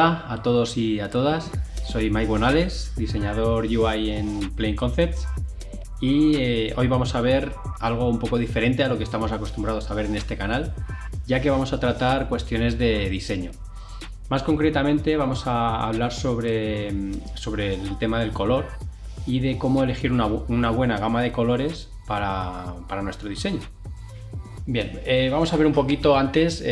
Hola a todos y a todas, soy Mike Bonales, diseñador UI en Plain Concepts y eh, hoy vamos a ver algo un poco diferente a lo que estamos acostumbrados a ver en este canal, ya que vamos a tratar cuestiones de diseño. Más concretamente vamos a hablar sobre, sobre el tema del color y de cómo elegir una, buena gama de colores para, nuestro diseño. Bien, eh, vamos a ver un poquito antes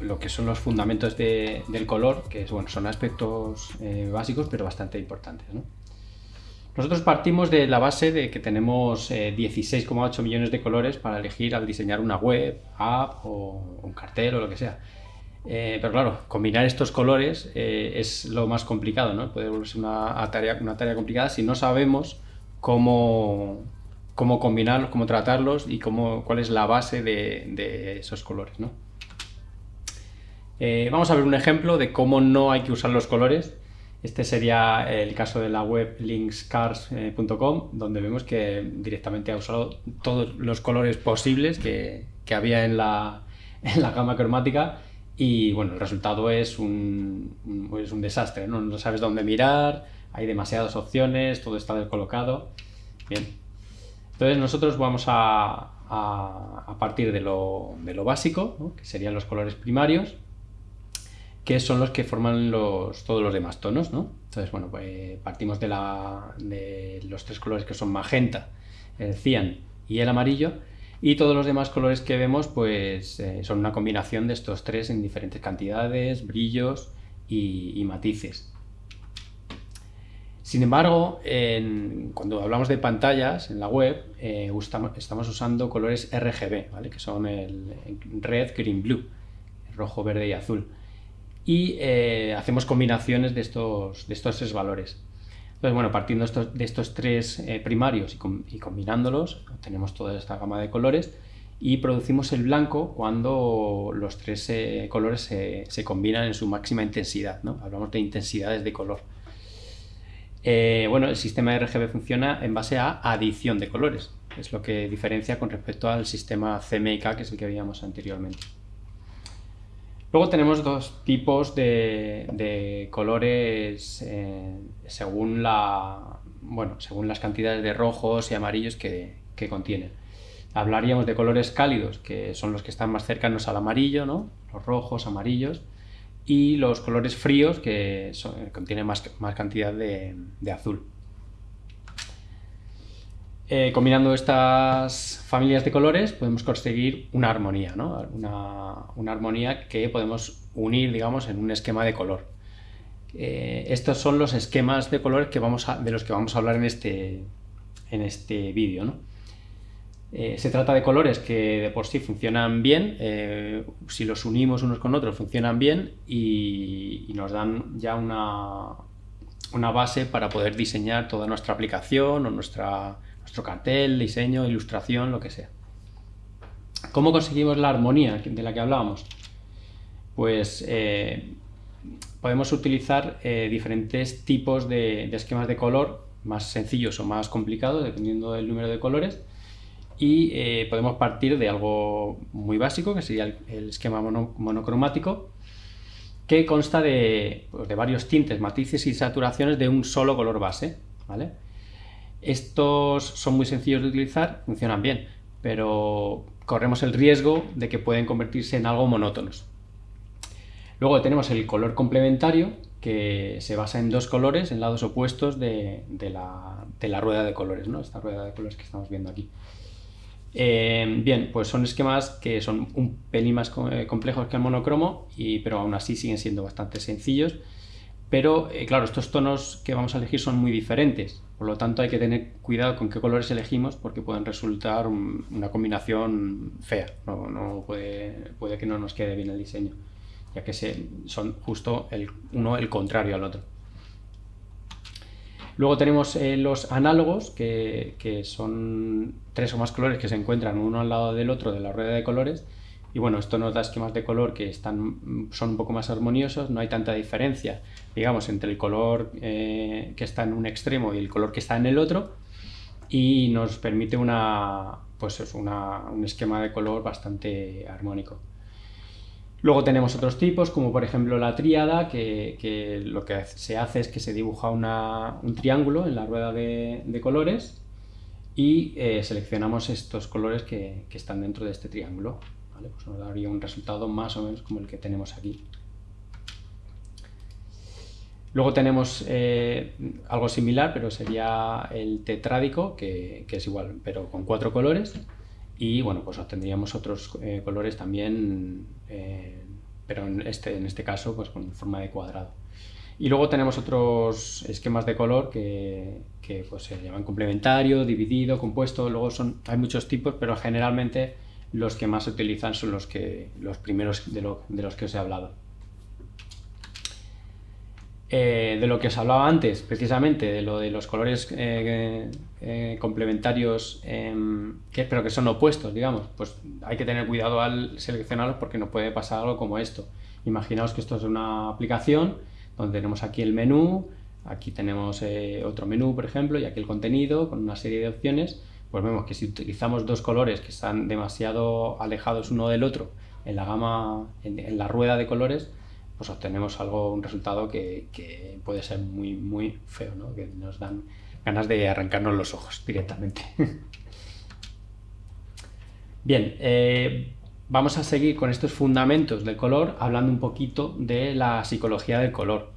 lo que son los fundamentos del color, que bueno, son aspectos eh, básicos pero bastante importantes. Nosotros partimos de la base de que tenemos 16,8 eh, millones de colores para elegir al diseñar una web, app o un cartel o lo que sea. Eh, pero claro, combinar estos colores es lo más complicado, ¿no? Puede volverse una tarea, una tarea complicada si no sabemos cómo, cómo combinarlos, cómo tratarlos y cómo, cuál es la base de, esos colores, ¿no? Eh, vamos a ver un ejemplo de cómo no hay que usar los colores. Este sería el caso de la web linkscars.com, donde vemos que directamente ha usado todos los colores posibles que, había en la, gama cromática y bueno, el resultado es un, es un desastre, ¿no? no sabes dónde mirar, hay demasiadas opciones, todo está descolocado. Bien, entonces nosotros vamos a, partir de lo, básico, que serían los colores primarios, que son los que forman todos los demás tonos. ¿no? Entonces, bueno, pues partimos de, los tres colores que son magenta, el cian y el amarillo, y todos los demás colores que vemos pues eh, son una combinación de estos tres en diferentes cantidades, brillos y, matices. Sin embargo, cuando hablamos de pantallas en la web, eh, estamos usando colores RGB, que son el, red, green, blue, rojo, verde y azul. Y eh, hacemos combinaciones de estos, tres valores. Entonces, bueno, partiendo de estos tres eh, primarios y, combinándolos, obtenemos toda esta gama de colores y producimos el blanco cuando los tres colores se, combinan en su máxima intensidad. ¿no? Hablamos de intensidades de color. Eh, bueno, el sistema RGB funciona en base a adición de colores. Es lo que diferencia con respecto al sistema CMYK, que es el que veíamos anteriormente. Luego tenemos dos tipos de, colores eh, según, las cantidades de rojos y amarillos que, contienen. Hablaríamos de colores cálidos, que son los que están más cercanos al amarillo, ¿no? los rojos, amarillos, y los colores fríos, que contienen más, cantidad de azul. Eh, combinando estas familias de colores podemos conseguir una armonía, ¿no? una, armonía que podemos unir, digamos, en un esquema de color. Eh, estos son los esquemas de colores que vamos de los que vamos a hablar en este, en este vídeo. ¿no? Eh, se trata de colores que de por sí funcionan bien, si los unimos unos con otros funcionan bien y, nos dan ya una, una base para poder diseñar toda nuestra aplicación o nuestra nuestro cartel, diseño, ilustración, lo que sea. ¿Cómo conseguimos la armonía de la que hablábamos? Pues eh, podemos utilizar eh, diferentes tipos de, esquemas de color, más sencillos o más complicados, dependiendo del número de colores, y eh, podemos partir de algo muy básico, que sería el, esquema monocromático, que consta de, pues, de, varios tintes, matices y saturaciones de un solo color base. ¿vale? Estos son muy sencillos de utilizar, funcionan bien, pero corremos el riesgo de que pueden convertirse en algo monótonos. Luego tenemos el color complementario, que se basa en dos colores, en lados opuestos de, la, rueda de colores, ¿no? esta rueda de colores que estamos viendo aquí. Eh, bien, pues son esquemas que son un pelín más eh, complejos que el monocromo, y, pero aún así siguen siendo bastante sencillos. Pero, eh, claro, estos tonos que vamos a elegir son muy diferentes, por lo tanto hay que tener cuidado con qué colores elegimos porque pueden resultar una combinación fea, no, puede, puede, que no nos quede bien el diseño, ya que son justo uno el contrario al otro. Luego tenemos eh, los análogos, que, son tres o más colores que se encuentran uno al lado del otro de la rueda de colores, y bueno, esto nos da esquemas de color que están, son un poco más armoniosos, no hay tanta diferencia, digamos, entre el color eh, que está en un extremo y el color que está en el otro, y nos permite una, pues un esquema de color bastante armónico. Luego tenemos otros tipos, como por ejemplo la tríada, que, lo que se hace es que se dibuja un triángulo en la rueda de, colores y eh, seleccionamos estos colores que, están dentro de este triángulo. Pues nos daría un resultado más o menos como el que tenemos aquí. Luego tenemos eh, algo similar, pero sería el tetrádico, que, es igual, pero con cuatro colores. Y bueno, pues obtendríamos otros eh, colores también, eh, pero en este, en este caso pues con forma de cuadrado. Y luego tenemos otros esquemas de color que, pues, se llaman complementario, dividido, compuesto. Luego son, hay muchos tipos, pero generalmente los que más se utilizan son los, que, los primeros de, de los que os he hablado. Eh, de lo que os hablaba antes, precisamente, de lo de los colores eh, eh, complementarios, em, que, pero que son opuestos, digamos, pues hay que tener cuidado al seleccionarlos porque nos puede pasar algo como esto. Imaginaos que esto es una aplicación donde tenemos aquí el menú, aquí tenemos otro menú, por ejemplo, y aquí el contenido con una serie de opciones, pues vemos que si utilizamos dos colores que están demasiado alejados uno del otro en la gama, en la rueda de colores, pues obtenemos algo, un resultado que, puede ser muy, muy feo, ¿no? que nos dan ganas de arrancarnos los ojos directamente. Bien, eh, vamos a seguir con estos fundamentos del color hablando un poquito de la psicología del color.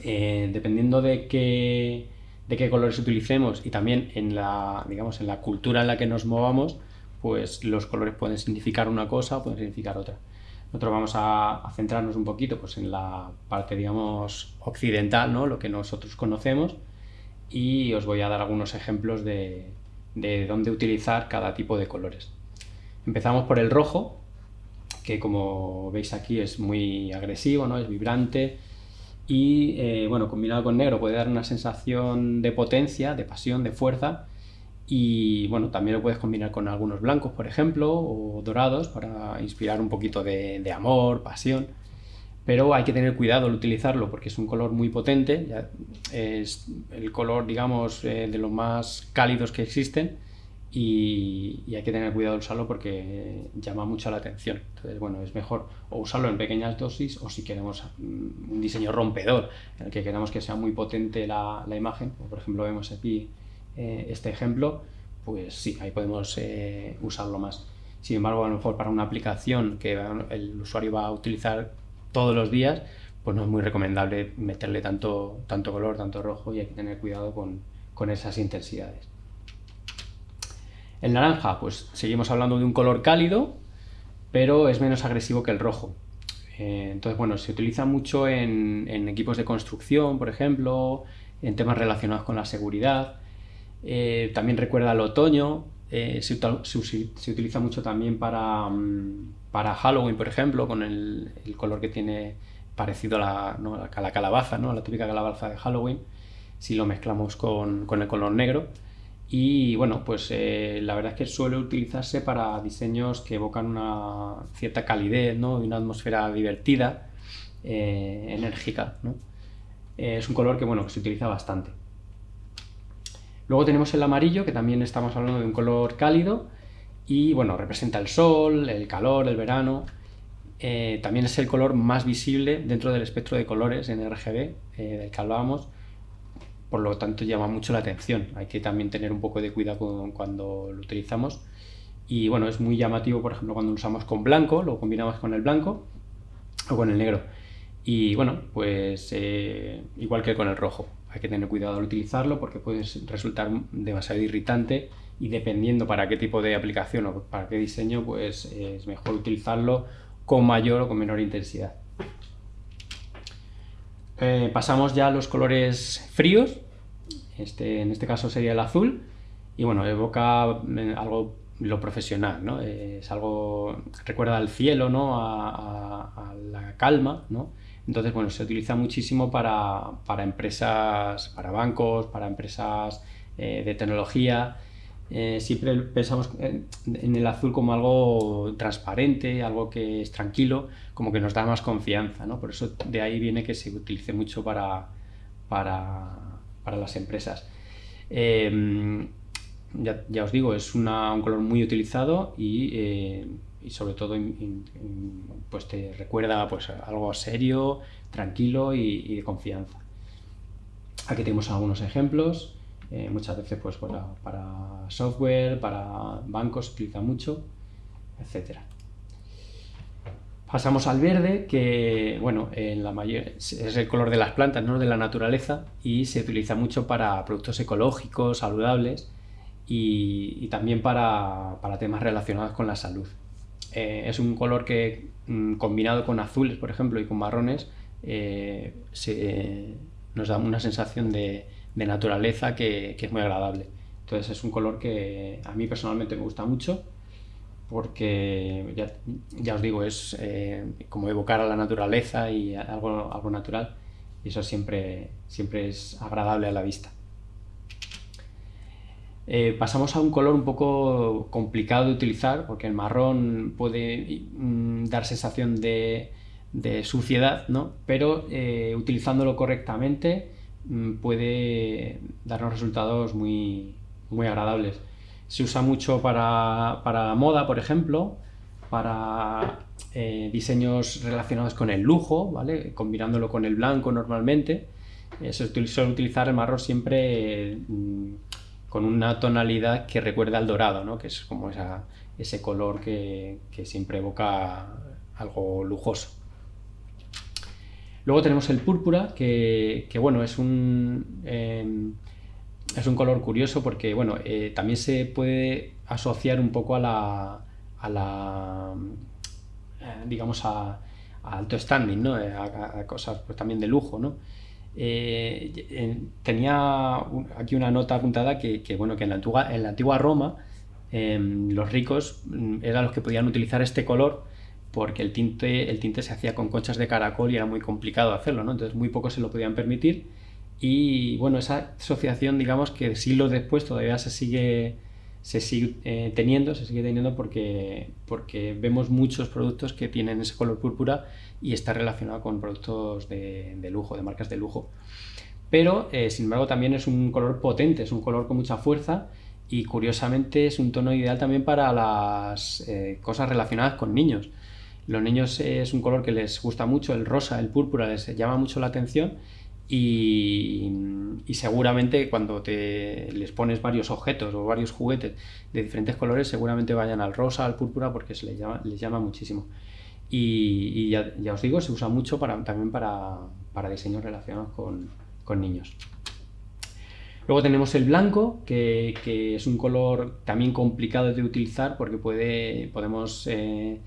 Eh, dependiendo de qué, de qué colores utilicemos y también en la, digamos, en la cultura en la que nos movamos, pues los colores pueden significar una cosa o pueden significar otra. Nosotros vamos a, centrarnos un poquito pues, en la parte, digamos, occidental, ¿no? lo que nosotros conocemos, y os voy a dar algunos ejemplos de, dónde utilizar cada tipo de colores. Empezamos por el rojo, que como veis aquí es muy agresivo, ¿no? es vibrante, y eh, bueno, combinado con negro puede dar una sensación de potencia, de pasión, de fuerza, y bueno, también lo puedes combinar con algunos blancos, por ejemplo, o dorados para inspirar un poquito de, amor, pasión. Pero hay que tener cuidado al utilizarlo porque es un color muy potente, es el color, digamos, eh, de los más cálidos que existen y, hay que tener cuidado al usarlo porque llama mucho la atención. Entonces, bueno, es mejor o usarlo en pequeñas dosis o si queremos mm, un diseño rompedor en el que queramos que sea muy potente la, la imagen, por ejemplo vemos aquí eh, este ejemplo, pues sí, ahí podemos eh, usarlo más. Sin embargo, a lo mejor para una aplicación que el usuario va a utilizar todos los días, pues no es muy recomendable meterle tanto, tanto color, tanto rojo y hay que tener cuidado con, con esas intensidades. El naranja, pues seguimos hablando de un color cálido, pero es menos agresivo que el rojo. Eh, entonces, bueno, se utiliza mucho en, en, equipos de construcción, por ejemplo, en temas relacionados con la seguridad. Eh, también recuerda al otoño, eh, se, utiliza mucho también para, mm, para Halloween, por ejemplo, con el, color que tiene parecido a la, la calabaza, ¿no? a la típica calabaza de Halloween, si lo mezclamos con, el color negro. Y bueno, pues eh, la verdad es que suele utilizarse para diseños que evocan una cierta calidez ¿no? y una atmósfera divertida, enérgica. es un color que, bueno, que se utiliza bastante. Luego tenemos el amarillo, que también estamos hablando de un color cálido, y bueno, representa el sol, el calor, el verano. Eh, también es el color más visible dentro del espectro de colores en RGB eh, del que hablábamos, por lo tanto llama mucho la atención. Hay que también tener un poco de cuidado cuando lo utilizamos. Y bueno, es muy llamativo, por ejemplo, cuando lo usamos con blanco, lo combinamos con el blanco o con el negro. Y bueno, pues eh, igual que con el rojo hay que tener cuidado al utilizarlo porque puede resultar demasiado irritante y dependiendo para qué tipo de aplicación o para qué diseño, pues es mejor utilizarlo con mayor o con menor intensidad. Eh, pasamos ya a los colores fríos, este, en este caso sería el azul, y bueno, evoca eh, algo lo profesional, ¿no? es algo, recuerda al cielo, ¿no? a, a la calma, ¿no? Entonces, bueno, se utiliza muchísimo para, empresas, para bancos, para empresas eh, de tecnología. Eh, siempre pensamos en, el azul como algo transparente, algo que es tranquilo, como que nos da más confianza, ¿no? Por eso de ahí viene que se utilice mucho para, para, las empresas. Em, ya, os digo, es un color muy utilizado y, eh, y sobre todo pues te recuerda pues algo serio, tranquilo y, de confianza. Aquí tenemos algunos ejemplos, eh, muchas veces pues para, para, software, para bancos utiliza mucho, etc. Pasamos al verde, que bueno, en la mayor, es el color de las plantas, ¿no? de la naturaleza, y se utiliza mucho para productos ecológicos, saludables, y, también para, temas relacionados con la salud. Eh, es un color que, mm, combinado con azules, por ejemplo, y con marrones, eh, nos da una sensación de, naturaleza que, es muy agradable. Entonces es un color que a mí personalmente me gusta mucho porque ya, os digo, es eh, como evocar a la naturaleza y algo, algo natural y eso siempre, siempre es agradable a la vista. Eh, pasamos a un color un poco complicado de utilizar porque el marrón puede mm, dar sensación de, suciedad, ¿no? pero eh, utilizándolo correctamente mm, puede darnos resultados muy, muy agradables. Se usa mucho para, para moda, por ejemplo, para eh, diseños relacionados con el lujo, ¿vale? combinándolo con el blanco normalmente. se suele utilizar el marrón siempre mm, con una tonalidad que recuerda al dorado, ¿no? que es como ese color que, siempre evoca algo lujoso. Luego tenemos el púrpura, que, bueno, es un, em, es un color curioso porque bueno, eh, también se puede asociar un poco a la, a la eh, digamos, a, alto standing, ¿no? a, cosas pues, también de lujo. ¿no? Eh, tenía aquí una nota apuntada que, bueno, que en la antigua, Roma em, los ricos mm, eran los que podían utilizar este color porque el tinte, el tinte se hacía con conchas de caracol y era muy complicado hacerlo, ¿no? entonces muy pocos se lo podían permitir y bueno, esa asociación digamos que siglos después todavía se sigue, se sigue eh, teniendo, se sigue teniendo porque, porque vemos muchos productos que tienen ese color púrpura y está relacionado con productos de, lujo, de marcas de lujo. Pero, eh, sin embargo, también es un color potente, es un color con mucha fuerza y curiosamente es un tono ideal también para las eh, cosas relacionadas con niños. Los niños es un color que les gusta mucho, el rosa, el púrpura les llama mucho la atención y, seguramente cuando te, les pones varios objetos o varios juguetes de diferentes colores seguramente vayan al rosa, al púrpura porque se les llama, les llama muchísimo y, ya, os digo, se usa mucho para, también para, para diseños relacionados con, con, niños. Luego tenemos el blanco, que, que, es un color también complicado de utilizar porque puede, podemos eh,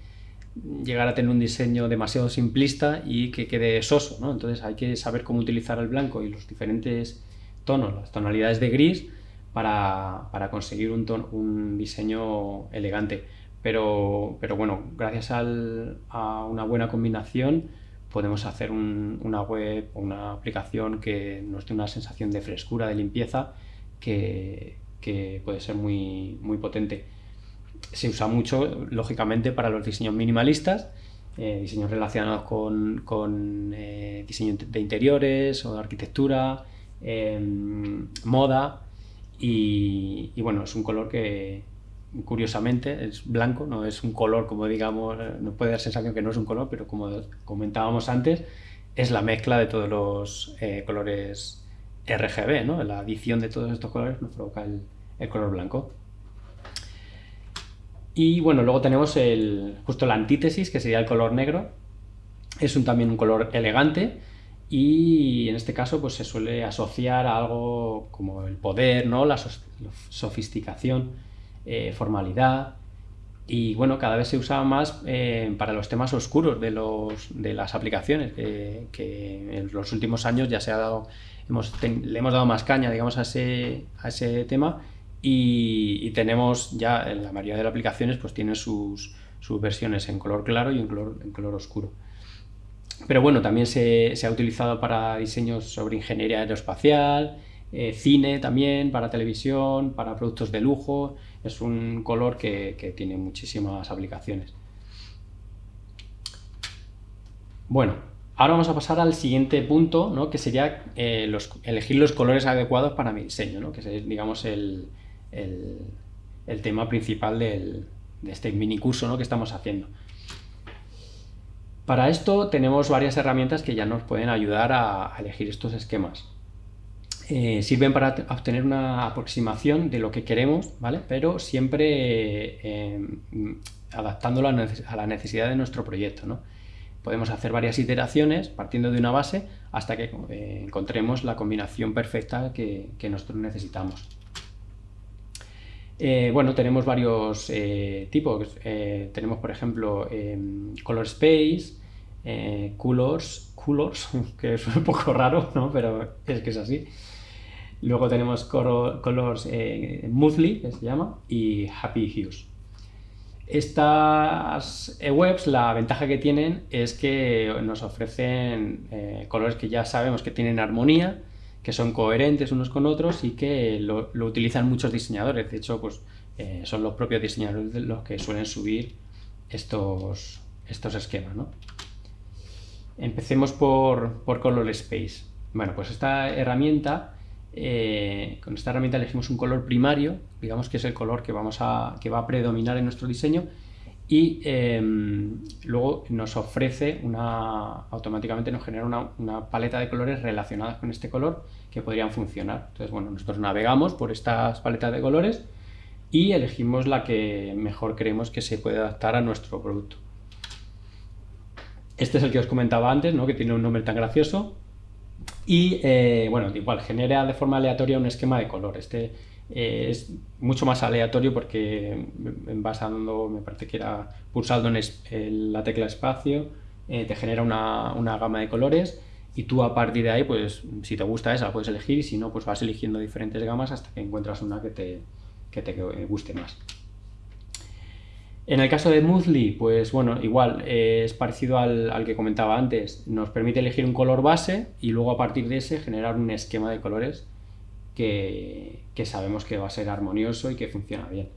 llegar a tener un diseño demasiado simplista y que quede soso, ¿no? Entonces hay que saber cómo utilizar el blanco y los diferentes tonos, las tonalidades de gris, para, para conseguir un, un diseño elegante. Pero, pero bueno, gracias a una buena combinación podemos hacer una web o una aplicación que nos dé una sensación de frescura, de limpieza, que, puede ser muy, muy potente. Se usa mucho, lógicamente, para los diseños minimalistas, eh, diseños relacionados con, eh, diseño de interiores o de arquitectura, em, moda, y, bueno, es un color que, curiosamente, es blanco, no es un color como digamos, no puede dar sensación que no es un color, pero como comentábamos antes, es la mezcla de todos los eh, colores RGB, ¿no? La adición de todos estos colores nos provoca el, color blanco. Y bueno, luego tenemos el, justo la antítesis, que sería el color negro. Es un, también un color elegante y en este caso pues se suele asociar a algo como el poder, ¿no? la sofisticación eh, formalidad y bueno, cada vez se usa más eh, para los temas oscuros de, los, de las aplicaciones, que en los últimos años ya se ha dado, hemos, le hemos dado más caña, digamos, a ese, a ese tema y, tenemos ya, en la mayoría de las aplicaciones, pues tienen sus, sus versiones en color claro y en color, en color oscuro. Pero bueno, también se, se, ha utilizado para diseños sobre ingeniería aeroespacial, eh, cine también, para televisión, para productos de lujo, es un color que, tiene muchísimas aplicaciones. Bueno, ahora vamos a pasar al siguiente punto, ¿no? que sería eh, elegir los colores adecuados para mi diseño, ¿no? que es, digamos, el, tema principal del, de este mini curso ¿no? que estamos haciendo. Para esto tenemos varias herramientas que ya nos pueden ayudar a, elegir estos esquemas. Eh, sirven para obtener una aproximación de lo que queremos, ¿vale? Pero siempre eh, adaptándolo a la necesidad de nuestro proyecto, ¿no? Podemos hacer varias iteraciones partiendo de una base hasta que eh, encontremos la combinación perfecta que, nosotros necesitamos. bueno, tenemos varios tipos. tenemos, por ejemplo, Color Space, eh, colors, colors, que es un poco raro, ¿no? pero es que es así. Luego tenemos Colors eh, que se llama, y Happy Hues. Estas eh, webs, la ventaja que tienen es que nos ofrecen eh, colores que ya sabemos que tienen armonía, que son coherentes unos con otros y que lo, utilizan muchos diseñadores. De hecho, pues, son los propios diseñadores los que suelen subir estos, estos esquemas. ¿no? Empecemos por, Color Space. Bueno, pues esta herramienta, eh, con esta herramienta elegimos un color primario, digamos que es el color que, vamos a, que va a predominar en nuestro diseño, y em, luego nos ofrece una, automáticamente nos genera una, paleta de colores relacionadas con este color que podrían funcionar. Entonces, bueno, nosotros navegamos por estas paletas de colores y elegimos la que mejor creemos que se puede adaptar a nuestro producto. Este es el que os comentaba antes, ¿no? que tiene un nombre tan gracioso. Y, eh, bueno, igual, genera de forma aleatoria un esquema de color. Este eh, es mucho más aleatorio porque basando, me parece que era pulsando en la tecla espacio, eh, te genera una, una, gama de colores y tú a partir de ahí, pues si te gusta esa, puedes elegir y si no, pues vas eligiendo diferentes gamas hasta que encuentras una que te, que te guste más. En el caso de Moodly, pues bueno, igual, eh, es parecido al, que comentaba antes. Nos permite elegir un color base y luego a partir de ese generar un esquema de colores que, sabemos que va a ser armonioso y que funciona bien.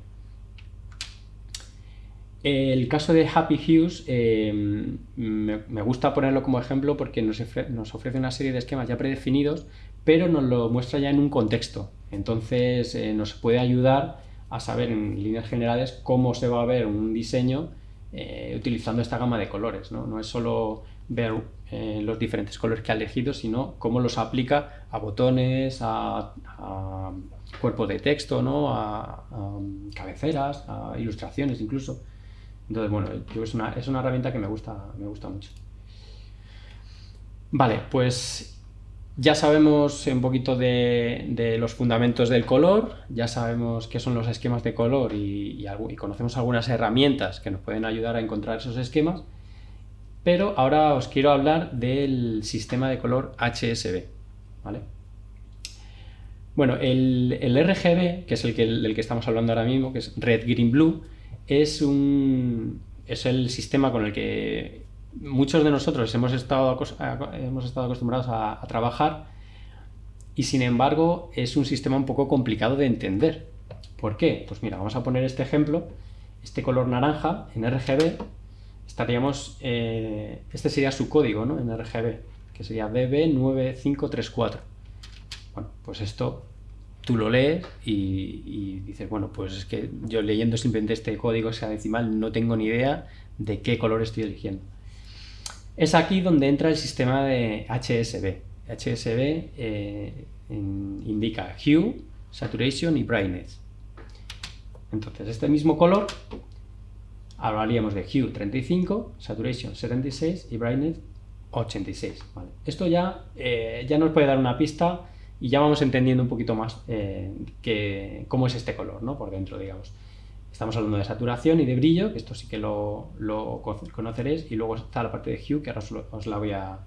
El caso de Happy Hues eh, me, gusta ponerlo como ejemplo porque nos, ofrece una serie de esquemas ya predefinidos, pero nos lo muestra ya en un contexto. Entonces eh, nos puede ayudar a saber en líneas generales cómo se va a ver un diseño eh, utilizando esta gama de colores. No, es solo ver eh, los diferentes colores que ha elegido, sino cómo los aplica a botones, a, cuerpos de texto, ¿no? a, cabeceras, a ilustraciones incluso. Entonces, bueno, es una, es una herramienta que me gusta, me gusta mucho. Vale, pues ya sabemos un poquito de, los fundamentos del color, ya sabemos qué son los esquemas de color y, conocemos algunas herramientas que nos pueden ayudar a encontrar esos esquemas, pero ahora os quiero hablar del sistema de color HSB. ¿vale? Bueno, el, RGB, que es el que, el que estamos hablando ahora mismo, que es Red, Green, Blue, es, un, es el sistema con el que muchos de nosotros hemos estado, hemos estado acostumbrados a, trabajar y sin embargo es un sistema un poco complicado de entender. ¿Por qué? Pues mira, vamos a poner este ejemplo, este color naranja en RGB, estaríamos, eh, este sería su código ¿no? en RGB, que sería BB9534. Bueno, pues esto tú lo lees y, y, dices, bueno, pues es que yo leyendo simplemente este código decimal no tengo ni idea de qué color estoy eligiendo. Es aquí donde entra el sistema de HSB. HSB eh, indica Hue, Saturation y Brightness. Entonces, este mismo color hablaríamos de Hue 35, Saturation 76 y Brightness 86. Esto ya, eh, ya nos puede dar una pista y ya vamos entendiendo un poquito más eh, cómo es este color ¿no? por dentro, digamos. Estamos hablando de saturación y de brillo, que esto sí que lo, conoceréis, y luego está la parte de hue, que ahora os, la voy a,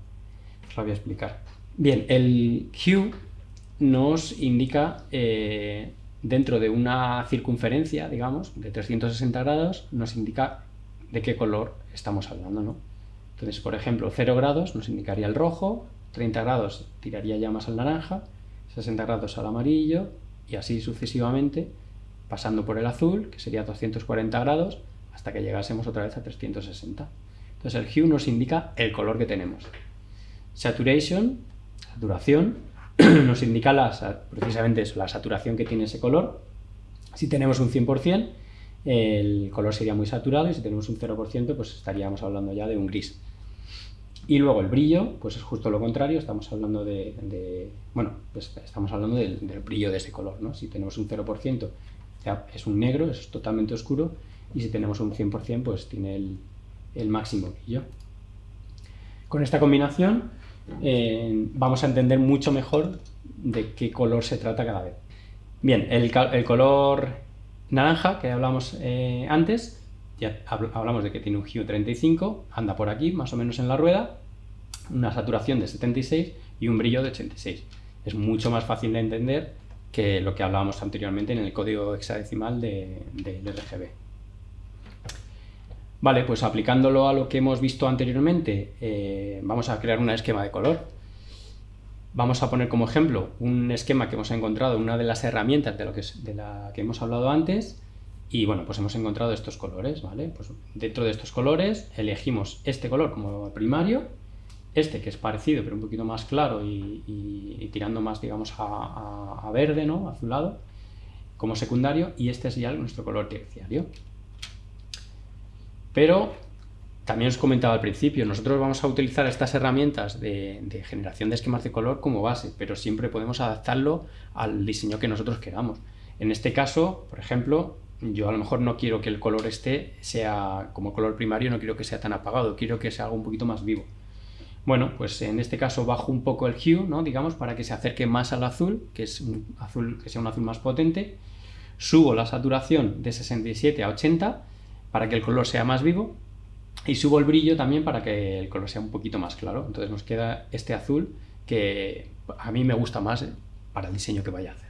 voy a explicar. Bien, el hue nos indica, eh, dentro de una circunferencia, digamos, de 360 grados, nos indica de qué color estamos hablando, ¿no? Entonces, por ejemplo, 0 grados nos indicaría el rojo, 30 grados tiraría ya más al naranja, 60 grados al amarillo, y así sucesivamente, pasando por el azul, que sería 240 grados, hasta que llegásemos otra vez a 360. Entonces el hue nos indica el color que tenemos. Saturation, saturación, nos indica precisamente la saturación que tiene ese color. Si tenemos un 100%, el color sería muy saturado y si tenemos un 0% pues estaríamos hablando ya de un gris. Y luego el brillo, pues es justo lo contrario, estamos hablando de, bueno, pues estamos hablando del, brillo de ese color, ¿no? Si tenemos un 0% es un negro, es totalmente oscuro, y si tenemos un 100% pues tiene el, máximo brillo. Con esta combinación eh, vamos a entender mucho mejor de qué color se trata cada vez. Bien, el, color naranja que hablamos eh, antes, ya hablamos de que tiene un hue 35, anda por aquí, más o menos en la rueda, una saturación de 76 y un brillo de 86. Es mucho más fácil de entender que lo que hablábamos anteriormente en el código hexadecimal de, RGB. Vale, pues aplicándolo a lo que hemos visto anteriormente, eh, vamos a crear un esquema de color. Vamos a poner como ejemplo un esquema que hemos encontrado en una de las herramientas de, lo que de la que hemos hablado antes y bueno, pues hemos encontrado estos colores, ¿vale? Pues dentro de estos colores elegimos este color como primario, este que es parecido pero un poquito más claro y, tirando más, digamos, a, verde, ¿no? Azulado, como secundario y este es ya nuestro color terciario. Pero también os comentaba al principio, nosotros vamos a utilizar estas herramientas de, generación de esquemas de color como base, pero siempre podemos adaptarlo al diseño que nosotros queramos. En este caso, por ejemplo, yo a lo mejor no quiero que el color este sea como color primario, no quiero que sea tan apagado, quiero que sea algo un poquito más vivo. Bueno, pues en este caso bajo un poco el hue, ¿no? digamos, para que se acerque más al azul, que es un azul que sea un azul más potente. Subo la saturación de 67 a 80 para que el color sea más vivo y subo el brillo también para que el color sea un poquito más claro. Entonces nos queda este azul que a mí me gusta más para el diseño que vaya a hacer.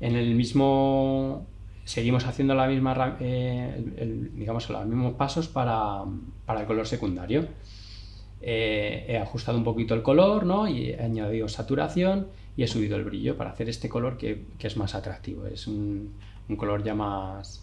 En el mismo... Seguimos haciendo la misma, eh, digamos, los mismos pasos para, el color secundario. Eh, he ajustado un poquito el color ¿no? y he añadido saturación y he subido el brillo para hacer este color que, es más atractivo. Es un, color ya más,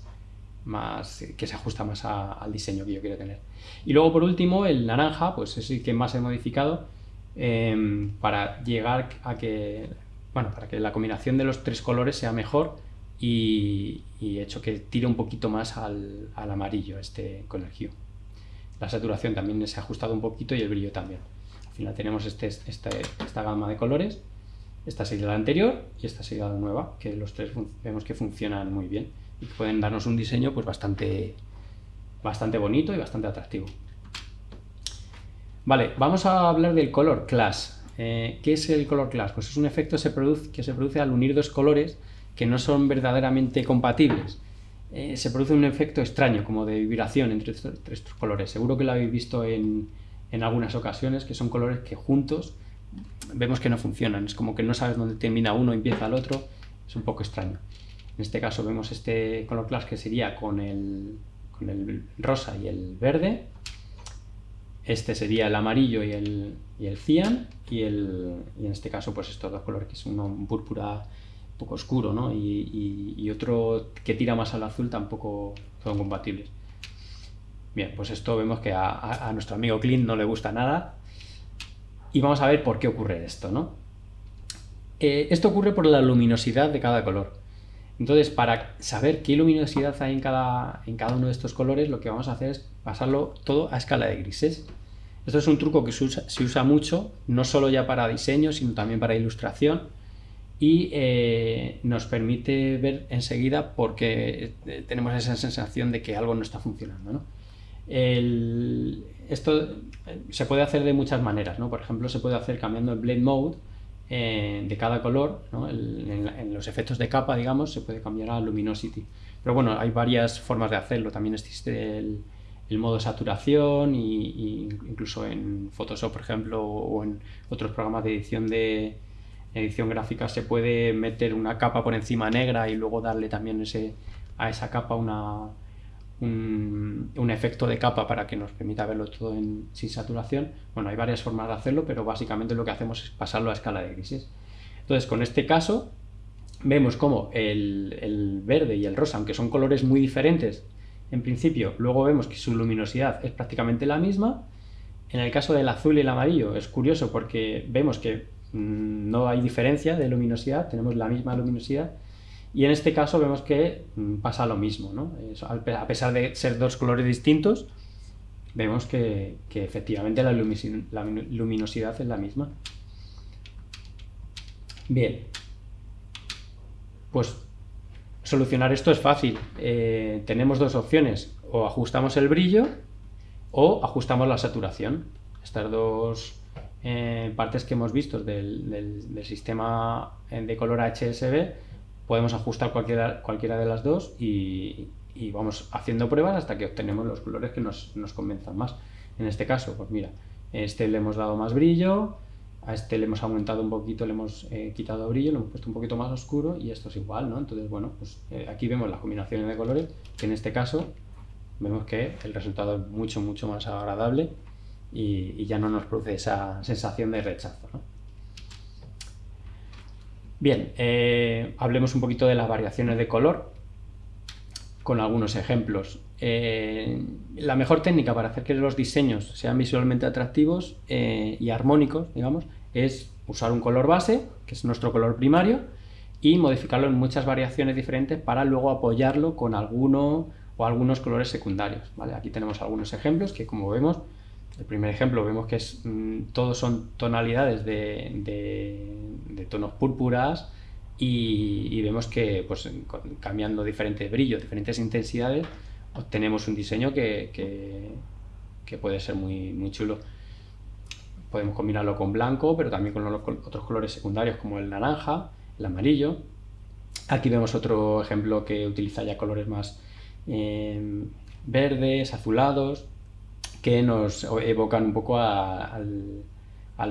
que se ajusta más al diseño que yo quiero tener. Y luego por último el naranja, pues es el que más he modificado em, para llegar a que, bueno, para que la combinación de los tres colores sea mejor y, he hecho que tire un poquito más al, amarillo este con el hue. La saturación también se ha ajustado un poquito y el brillo también. Al final tenemos este, este esta gama de colores, esta sería la anterior y esta sería la nueva, que los tres vemos que funcionan muy bien y pueden darnos un diseño pues bastante, bastante bonito y bastante atractivo. Vale, vamos a hablar del color clash. Eh, ¿Qué es el color clash? Pues es un efecto que se, produce, al unir dos colores que no son verdaderamente compatibles. Eh, se produce un efecto extraño, como de vibración entre estos, colores. Seguro que lo habéis visto en, en, algunas ocasiones, que son colores que juntos vemos que no funcionan. Es como que no sabes dónde termina uno y empieza el otro. Es un poco extraño. En este caso vemos este color clash que sería con el, rosa y el verde. Este sería el amarillo y el, y el cian. Y, el, en este caso pues estos dos colores que es uno un púrpura poco oscuro ¿no? y, otro que tira más al azul tampoco son compatibles. Bien, pues esto vemos que a, nuestro amigo Clint no le gusta nada. Y vamos a ver por qué ocurre esto, ¿no? Eh, esto ocurre por la luminosidad de cada color. Entonces, para saber qué luminosidad hay en cada, en cada uno de estos colores, lo que vamos a hacer es pasarlo todo a escala de grises. Esto es un truco que se usa, mucho, no solo ya para diseño, sino también para ilustración, y eh, nos permite ver enseguida porque eh, tenemos esa sensación de que algo no está funcionando. esto eh, se puede hacer de muchas maneras, ¿no? por ejemplo se puede hacer cambiando el blend mode de cada color, en, los efectos de capa, digamos, se puede cambiar a luminosity. Pero bueno, hay varias formas de hacerlo. También existe el, modo saturación incluso en Photoshop, por ejemplo, o en otros programas de edición de edición gráfica se puede meter una capa por encima negra y luego darle también ese, a esa capa una, un, efecto de capa para que nos permita verlo todo sin saturación. Bueno, hay varias formas de hacerlo, pero básicamente lo que hacemos es pasarlo a escala de grises. Entonces, con este caso, vemos como el, verde y el rosa, aunque son colores muy diferentes en principio, luego vemos que su luminosidad es prácticamente la misma. En el caso del azul y el amarillo es curioso porque vemos que no hay diferencia de luminosidad, tenemos la misma luminosidad Y en este caso vemos que mm, pasa lo mismo, ¿no? a pesar de ser dos colores distintos, vemos que, efectivamente la, luminosidad es la misma. Bien, pues solucionar esto es fácil. Eh, tenemos dos opciones, o ajustamos el brillo o ajustamos la saturación. Estas dos eh, partes que hemos visto del, sistema de color HSB, podemos ajustar cualquiera, cualquiera de las dos y, vamos haciendo pruebas hasta que obtenemos los colores que nos, nos convenzan más. En este caso, pues mira, este le hemos dado más brillo, a este le hemos aumentado un poquito, le hemos eh, quitado brillo, lo hemos puesto un poquito más oscuro y esto es igual, ¿no? Entonces, bueno, pues eh, aquí vemos las combinaciones de colores, que en este caso vemos que el resultado es mucho, mucho más agradable y, ya no nos produce esa sensación de rechazo, ¿no? Bien, eh, hablemos un poquito de las variaciones de color con algunos ejemplos. la mejor técnica para hacer que los diseños sean visualmente atractivos y armónicos, digamos, es usar un color base, que es nuestro color primario, y modificarlo en muchas variaciones diferentes para luego apoyarlo con alguno o algunos colores secundarios. ¿vale? Aquí tenemos algunos ejemplos que como vemos, el primer ejemplo vemos que mm, todos son tonalidades de, tonos púrpuras y, vemos que pues, cambiando diferentes brillos, diferentes intensidades, obtenemos un diseño que, que puede ser muy, muy chulo podemos combinarlo con blanco, pero también con, otros colores secundarios como el naranja, el amarillo. Aquí vemos otro ejemplo que utiliza ya colores más eh, verdes, azulados, que nos evocan un poco al,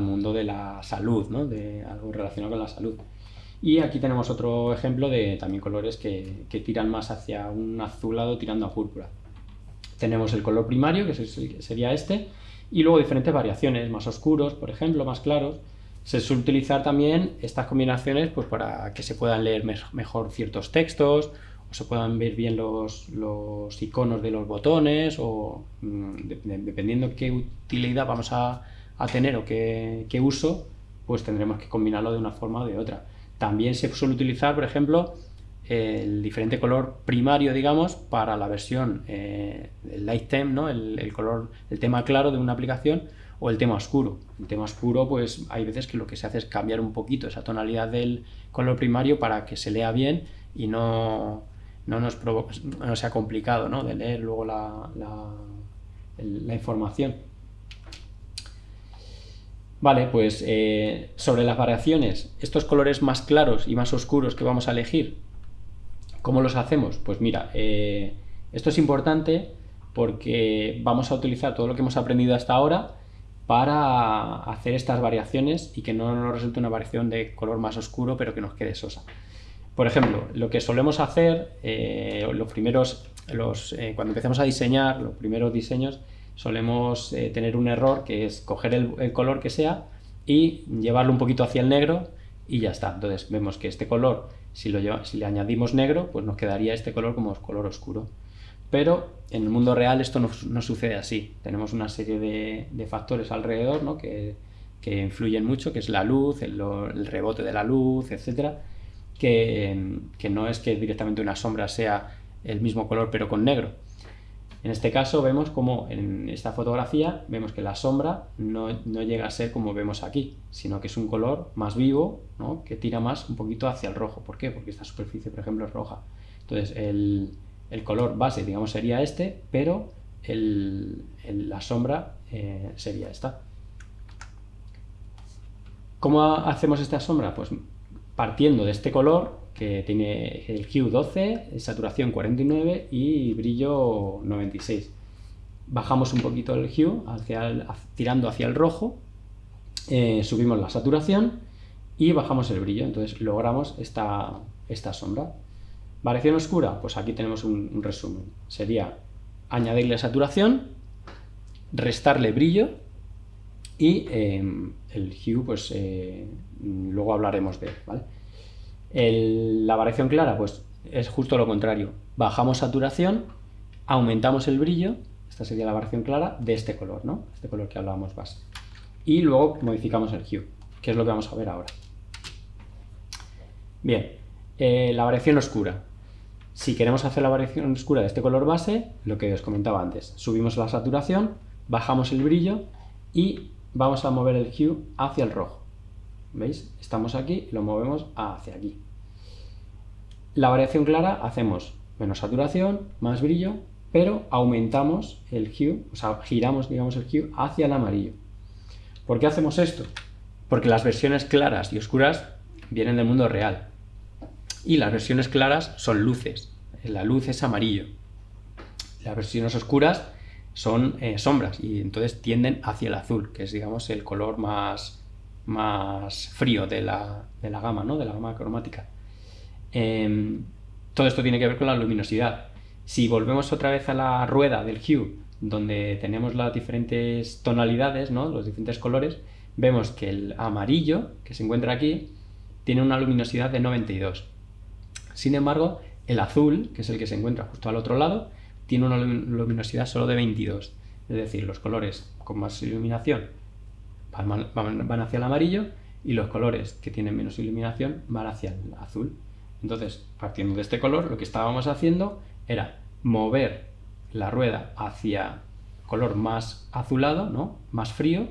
mundo de la salud, de algo relacionado con la salud. Y aquí tenemos otro ejemplo de también colores que, tiran más hacia un azulado tirando a púrpura. Tenemos el color primario, que sería este, y luego diferentes variaciones, más oscuros, por ejemplo, más claros. Se suele utilizar también estas combinaciones pues, para que se puedan leer mejor ciertos textos, se puedan ver bien los, los iconos de los botones, o mm, dependiendo qué utilidad vamos a, a tener o qué, qué uso, pues tendremos que combinarlo de una forma o de otra. También se suele utilizar, por ejemplo, el diferente color primario, digamos, para la versión eh, light theme, ¿no? El, color, el tema claro de una aplicación o el tema oscuro. El tema oscuro, pues hay veces que lo que se hace es cambiar un poquito esa tonalidad del color primario para que se lea bien y no, no nos no sea complicado ¿no? de leer luego la, la, información. Vale, pues eh, sobre las variaciones, estos colores más claros y más oscuros que vamos a elegir, ¿Cómo los hacemos? Pues mira, eh, esto es importante porque vamos a utilizar todo lo que hemos aprendido hasta ahora para hacer estas variaciones y que no nos resulte una variación de color más oscuro pero que nos quede sosa. Por ejemplo, lo que solemos hacer, eh, los primeros, los, eh, cuando empezamos a diseñar los primeros diseños, solemos tener un error que es coger el, color que sea y llevarlo un poquito hacia el negro y ya está. Entonces vemos que este color si, lo si le añadimos negro, pues nos quedaría este color como color oscuro. Pero en el mundo real esto no, sucede así. Tenemos una serie de, factores alrededor ¿no? que, influyen mucho, que es la luz, el, rebote de la luz, etc. Que, no es que directamente una sombra sea el mismo color pero con negro. En este caso vemos como en esta fotografía vemos que la sombra no, llega a ser como vemos aquí, sino que es un color más vivo, que tira más un poquito hacia el rojo. ¿Por qué? Porque esta superficie, por ejemplo, es roja. Entonces el, color base, digamos, sería este, pero la sombra eh, sería esta. ¿Cómo hacemos esta sombra? Pues partiendo de este color, que tiene el hue 12, saturación 49 y brillo 96. Bajamos un poquito el hue hacia tirando hacia el rojo, eh, subimos la saturación y bajamos el brillo, entonces logramos esta, esta sombra. Variación oscura, pues aquí tenemos un, resumen. Sería añadirle saturación, restarle brillo y eh, el hue, pues eh, luego hablaremos de él, ¿vale? la variación clara, pues es justo lo contrario. Bajamos saturación, aumentamos el brillo, esta sería la variación clara, de este color, ¿no? Este color que hablábamos base. Y luego modificamos el hue, que es lo que vamos a ver ahora. Bien, Eh, la variación oscura. Si queremos hacer la variación oscura de este color base, lo que os comentaba antes, subimos la saturación, bajamos el brillo y vamos a mover el hue hacia el rojo. ¿Veis? Estamos aquí y lo movemos hacia aquí. La variación clara hacemos menos saturación, más brillo, pero aumentamos el hue, o sea, giramos digamos el hue hacia el amarillo. ¿Por qué hacemos esto? Porque las versiones claras y oscuras vienen del mundo real. Y las versiones claras son luces. La luz es amarillo. Las versiones oscuras son eh, sombras y entonces tienden hacia el azul, que es digamos el color más, más frío de la, gama, ¿no? de la gama cromática. Em, todo esto tiene que ver con la luminosidad. Si volvemos otra vez a la rueda del hue, donde tenemos las diferentes tonalidades, ¿no? los diferentes colores, vemos que el amarillo, que se encuentra aquí, tiene una luminosidad de 92. Sin embargo, el azul, que es el que se encuentra justo al otro lado, tiene una luminosidad solo de 22. Es decir, los colores con más iluminación van, hacia el amarillo y los colores que tienen menos iluminación van hacia el azul. Entonces, partiendo de este color, lo que estábamos haciendo era mover la rueda hacia color más azulado, ¿no? más frío,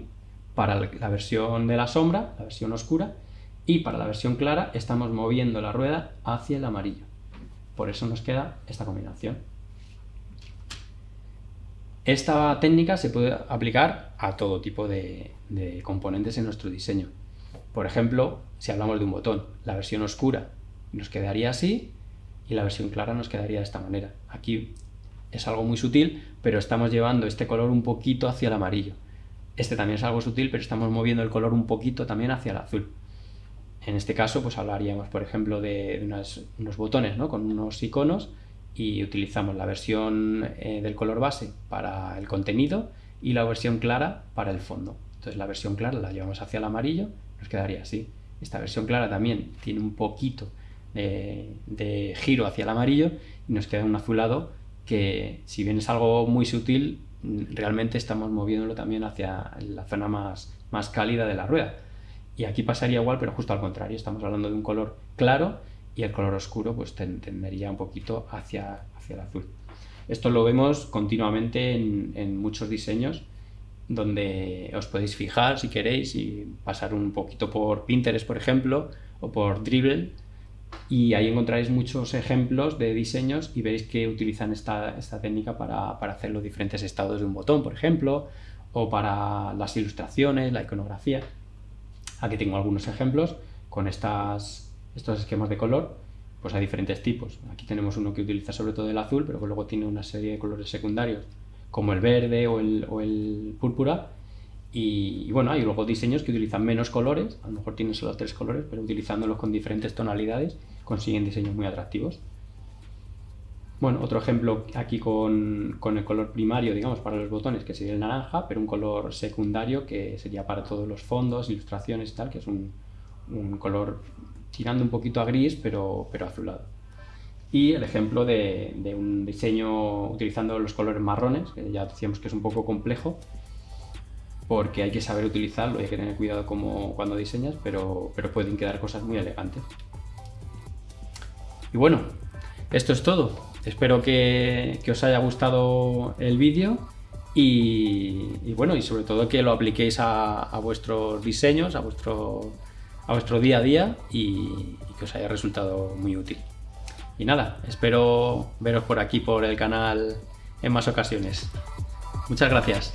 para la versión de la sombra, la versión oscura, y para la versión clara estamos moviendo la rueda hacia el amarillo. Por eso nos queda esta combinación. Esta técnica se puede aplicar a todo tipo de, componentes en nuestro diseño. Por ejemplo, si hablamos de un botón, la versión oscura nos quedaría así y la versión clara nos quedaría de esta manera. Aquí es algo muy sutil, pero estamos llevando este color un poquito hacia el amarillo. Este también es algo sutil, pero estamos moviendo el color un poquito también hacia el azul. En este caso, pues hablaríamos, por ejemplo, de, unos botones ¿no? con unos iconos y utilizamos la versión eh, del color base para el contenido y la versión clara para el fondo. Entonces la versión clara la llevamos hacia el amarillo, nos quedaría así. Esta versión clara también tiene un poquito de, giro hacia el amarillo y nos queda un azulado que si bien es algo muy sutil, realmente estamos moviéndolo también hacia la zona más, más cálida de la rueda. Y aquí pasaría igual, pero justo al contrario, estamos hablando de un color claro y el color oscuro pues tendería un poquito hacia, hacia el azul. Esto lo vemos continuamente en, muchos diseños donde os podéis fijar si queréis y pasar un poquito por Pinterest, por ejemplo, o por Dribble, y ahí encontraréis muchos ejemplos de diseños y veréis que utilizan esta, esta técnica para, para, hacer los diferentes estados de un botón, por ejemplo, o para las ilustraciones, la iconografía. Aquí tengo algunos ejemplos con estas estos esquemas de color, pues hay diferentes tipos. Aquí tenemos uno que utiliza sobre todo el azul, pero luego tiene una serie de colores secundarios, como el verde o el, púrpura. Y, bueno, hay luego diseños que utilizan menos colores, a lo mejor tienen solo tres colores, pero utilizándolos con diferentes tonalidades consiguen diseños muy atractivos. Bueno, otro ejemplo aquí con, con, el color primario, digamos, para los botones, que sería el naranja, pero un color secundario que sería para todos los fondos, ilustraciones y tal, que es un, un color tirando un poquito a gris, pero, pero azulado. Y el ejemplo de, un diseño utilizando los colores marrones, que ya decíamos que es un poco complejo, porque hay que saber utilizarlo y hay que tener cuidado como cuando diseñas, pero, pero pueden quedar cosas muy elegantes. Y bueno, esto es todo. Espero que, os haya gustado el vídeo y, bueno, y sobre todo que lo apliquéis a, a vuestros diseños, a vuestro a vuestro día a día y, que os haya resultado muy útil. Y nada, espero veros por aquí por el canal en más ocasiones. Muchas gracias.